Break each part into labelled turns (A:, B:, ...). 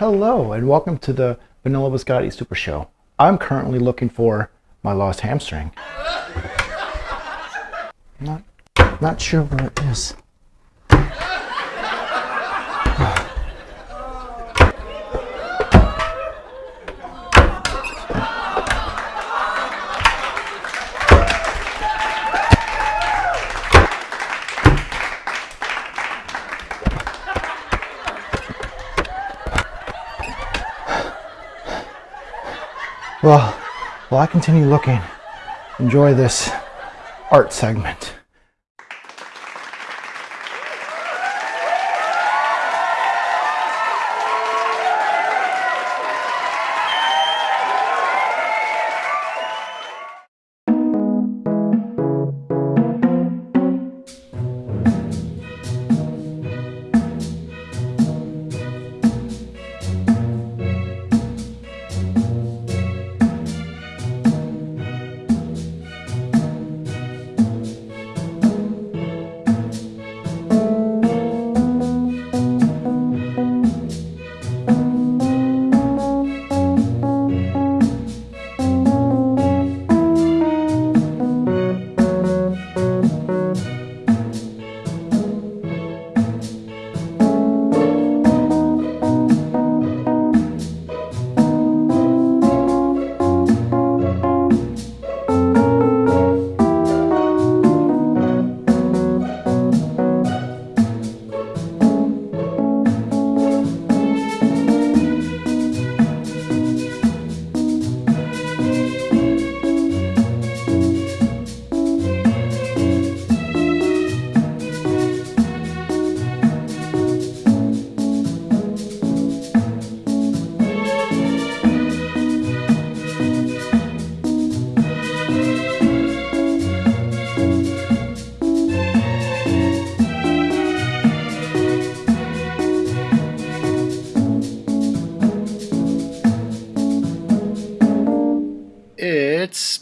A: Hello and welcome to the Vanilla Biscotti Super Show. I'm currently looking for my lost hamstring. Not, not sure where it is. Well, while I continue looking, enjoy this art segment.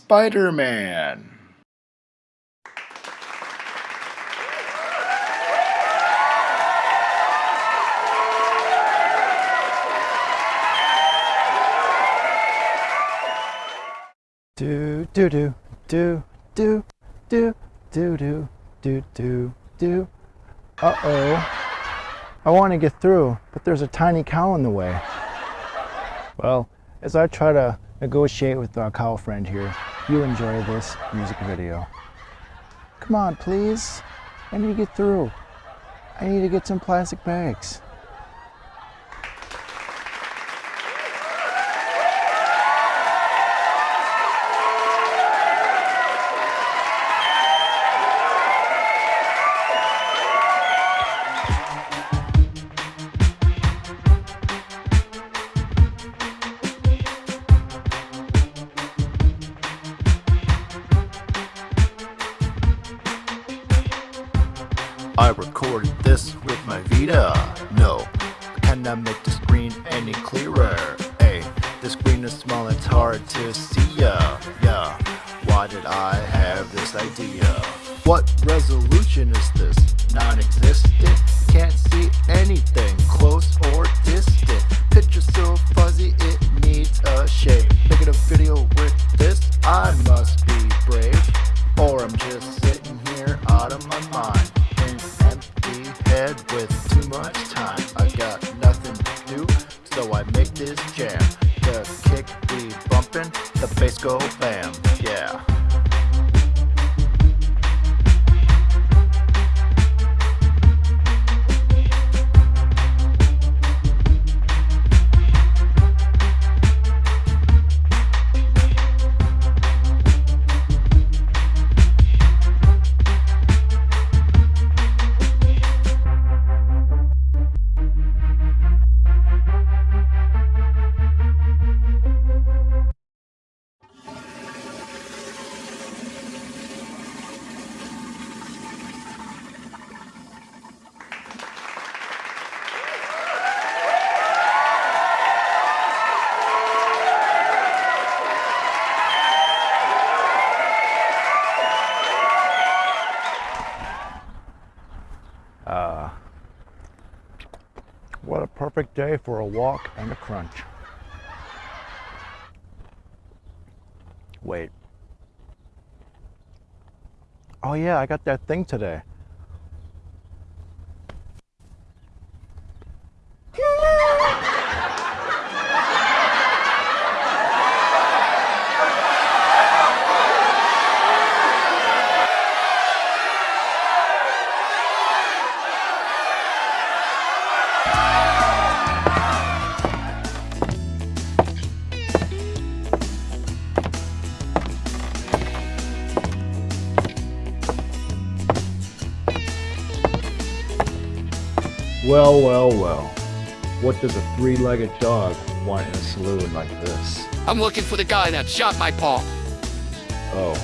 B: It's Spider Man.
A: Do do do do do do do do do do do. Uh oh. I want to get through, but there's a tiny cow in the way. Well, as I try to negotiate with our cow friend here, you enjoy this music video. Come on, please. I need to get through. I need to get some plastic bags.
B: I cannot make the screen any clearer. Hey, the screen is small, it's hard to see ya. Yeah, why did I have this idea? What resolution is this? Non-existent? Can't see anything, close or distant. Picture so fuzzy, it needs a shade. Making a video with this, I must be brave. Or I'm just sitting here out of my mind. An empty head with too much time. Go
A: day for a walk and a crunch. Wait. Oh yeah, I got that thing today. Well, well, well. What does a three-legged dog want in a saloon like this?
C: I'm looking for the guy that shot my paw.
A: Oh,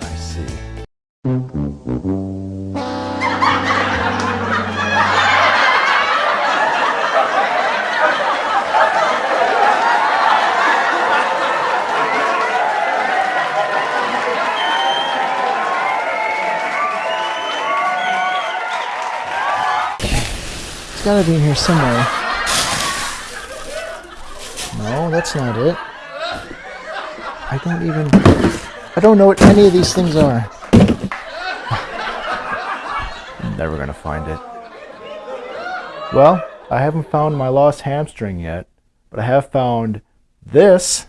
A: I see. It's gotta be in here somewhere. No, that's not it. I don't even. I don't know what any of these things are. I'm never gonna find it. Well, I haven't found my lost hamstring yet, but I have found this.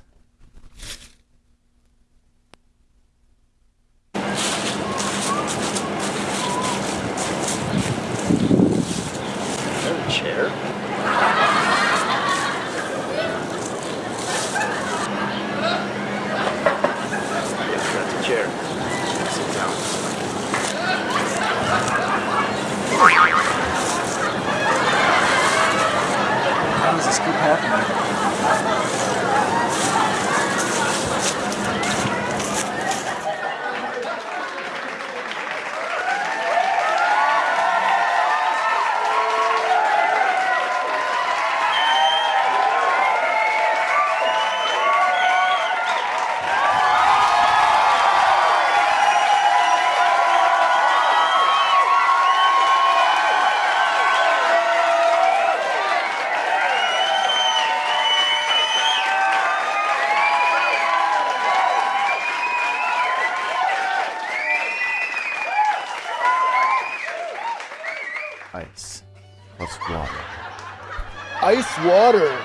A: Ice water.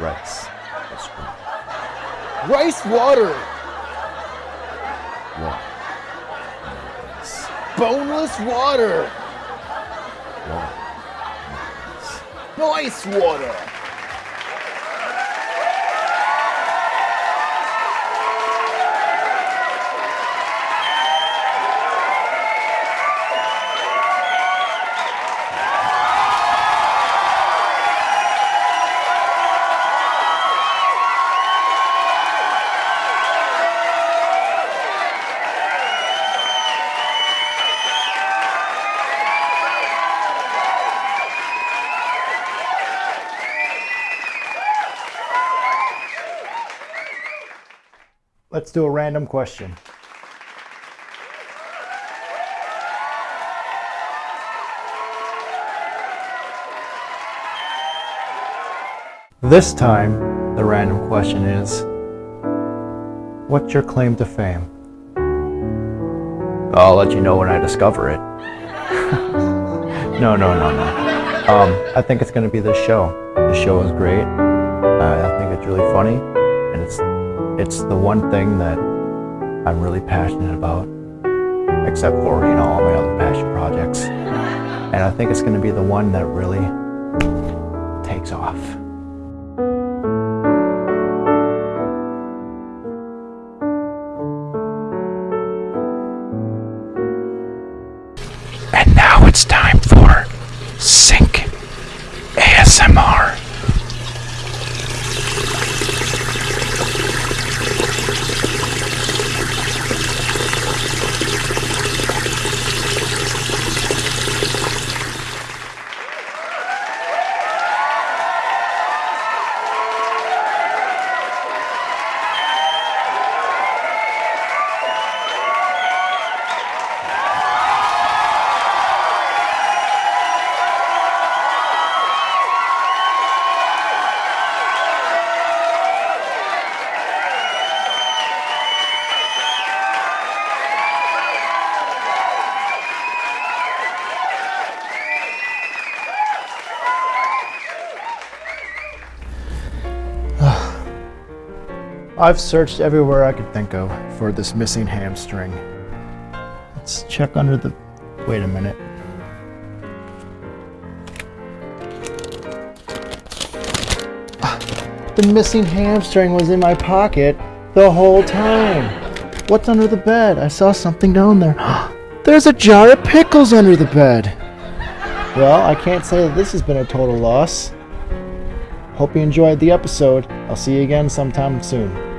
A: Rice plus water.
D: Rice water.
A: Water. Ice.
D: Boneless water.
A: Water.
D: Nice water.
A: Let's do a random question. This time, the random question is What's your claim to fame? I'll let you know when I discover it. no, no, no, no. Um, I think it's going to be this show. The show is great. Uh, I think it's really funny, it's the one thing that I'm really passionate about, except for you know all my other passion projects. And I think it's going to be the one that really takes off. And now it's time for I've searched everywhere I could think of for this missing hamstring. Let's check under the. Wait a minute. Ah, The missing hamstring was in my pocket the whole time. What's under the bed? I saw something down there. There's a jar of pickles under the bed. Well, I can't say that this has been a total loss. Hope you enjoyed the episode. I'll see you again sometime soon.